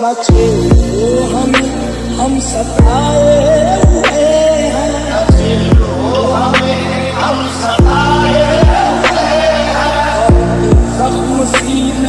बचे वो हम हम सताए हुए हैं। हम सताए हुए हैं जख्म सीने